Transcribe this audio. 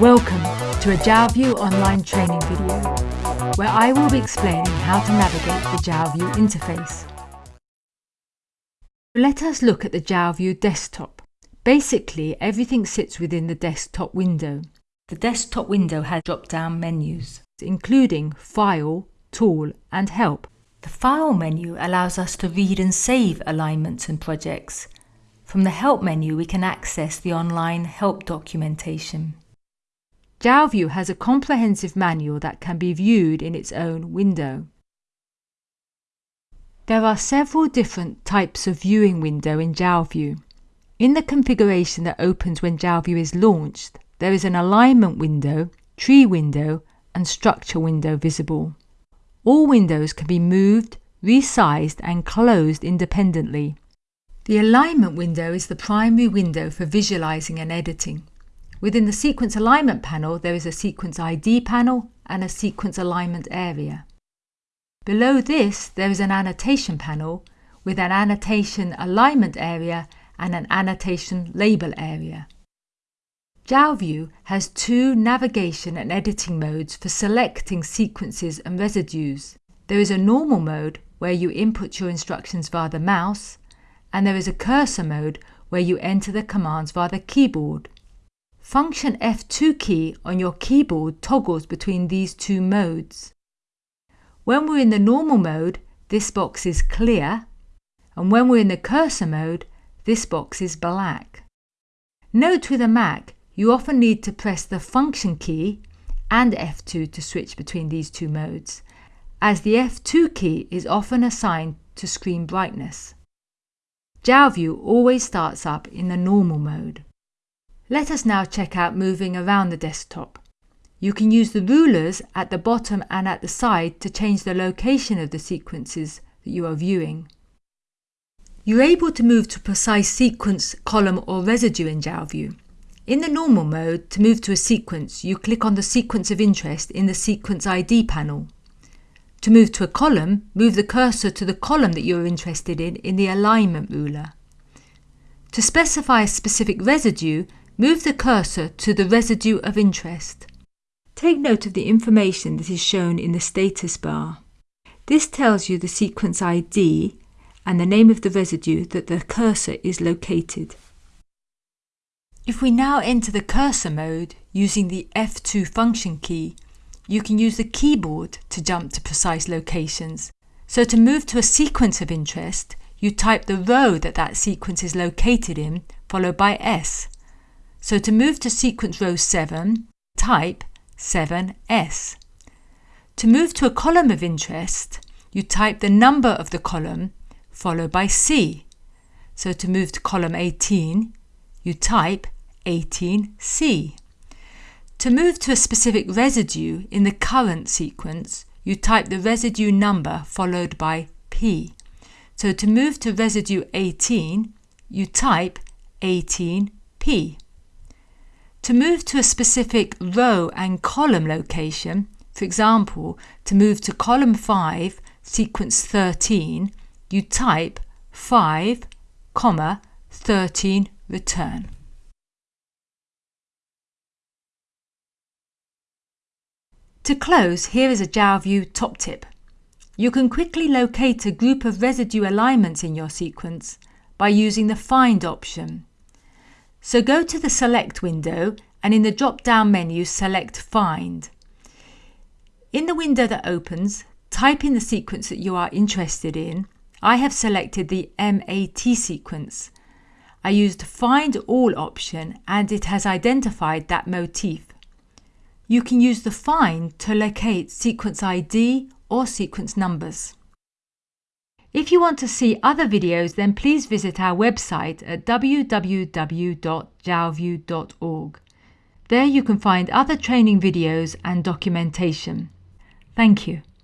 Welcome to a JalView online training video where I will be explaining how to navigate the JalView interface. Let us look at the JalView desktop. Basically, everything sits within the desktop window. The desktop window has drop-down menus, including File, Tool and Help. The File menu allows us to read and save alignments and projects. From the Help menu we can access the online help documentation. JalView has a comprehensive manual that can be viewed in its own window. There are several different types of viewing window in JalView. In the configuration that opens when JalView is launched, there is an alignment window, tree window and structure window visible. All windows can be moved, resized and closed independently. The alignment window is the primary window for visualizing and editing. Within the sequence alignment panel, there is a sequence ID panel and a sequence alignment area. Below this, there is an annotation panel with an annotation alignment area and an annotation label area. JalView has two navigation and editing modes for selecting sequences and residues. There is a normal mode where you input your instructions via the mouse and there is a cursor mode where you enter the commands via the keyboard. Function F2 key on your keyboard toggles between these two modes. When we're in the normal mode, this box is clear, and when we're in the cursor mode, this box is black. Note with a Mac, you often need to press the function key and F2 to switch between these two modes, as the F2 key is often assigned to screen brightness. JalView always starts up in the normal mode. Let us now check out moving around the desktop. You can use the rulers at the bottom and at the side to change the location of the sequences that you are viewing. You're able to move to precise sequence, column or residue in JalView. In the normal mode, to move to a sequence, you click on the sequence of interest in the Sequence ID panel. To move to a column, move the cursor to the column that you are interested in in the alignment ruler. To specify a specific residue, move the cursor to the residue of interest. Take note of the information that is shown in the status bar. This tells you the sequence ID and the name of the residue that the cursor is located. If we now enter the cursor mode using the F2 function key, you can use the keyboard to jump to precise locations. So to move to a sequence of interest, you type the row that that sequence is located in, followed by S. So to move to sequence row 7, type 7S. To move to a column of interest, you type the number of the column, followed by C. So to move to column 18, you type 18C. To move to a specific residue in the current sequence, you type the residue number followed by P. So to move to residue 18, you type 18P. To move to a specific row and column location, for example, to move to column 5, sequence 13, you type 5, comma, 13 return. To close, here is a JalView top tip. You can quickly locate a group of residue alignments in your sequence by using the Find option. So go to the Select window and in the drop-down menu select Find. In the window that opens, type in the sequence that you are interested in. I have selected the MAT sequence. I used Find All option and it has identified that motif. You can use the find to locate sequence ID or sequence numbers. If you want to see other videos then please visit our website at www.jalview.org. There you can find other training videos and documentation. Thank you.